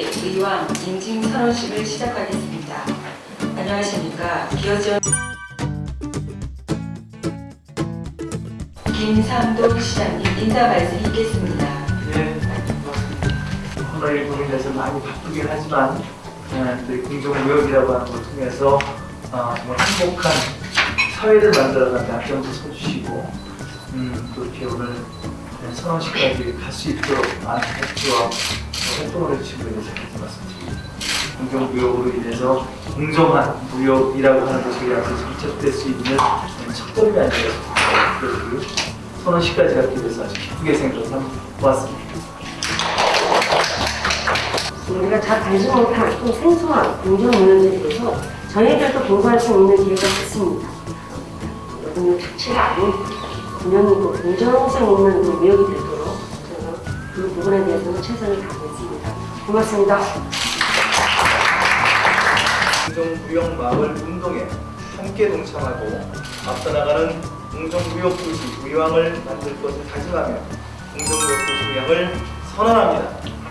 의왕 인증 선언식을 시작하겠습니다. 안녕하십니까. 기어지원 김상돈 시장님 인사 말씀 있겠습니다. 예, 고맙습니다. 코로나19로 인해서 많이 바쁘긴 하지만 예, 그 공정무역이라고 하는 걸 통해서 아, 정말 행복한 사회를 만들어가는 앞장서 서주시고 음, 또 이렇게 오늘 예, 선언식까지 갈 수 있도록 많은 협조와 활동을 해주신 분에 대해서 말씀드립니다. 공정무역으로 인해서 공정한 무역이라고 하는 것이 우리한테 정착될 수 있는 첫 걸음이 아니겠습니까? 그 선언식까지 갖기 위해서 아주 기쁘게 생각하고 고맙습니다. 우리가 잘 알지 못한 또 생소한 공정문화에 대해서 저희들도 공부할 수 있는 기회가 있습니다. 여러분의 특치가 아닌 공정성 있는 그 무역이 되도록 그 부분에 대해서는 최선을 다하겠습니다. 고맙습니다. 공정무역 마을 운동에 함께 동참하고 앞서 나가는 공정무역 도시 의왕을 만들 것을 다짐하며 공정무역 도시 의왕을 선언합니다.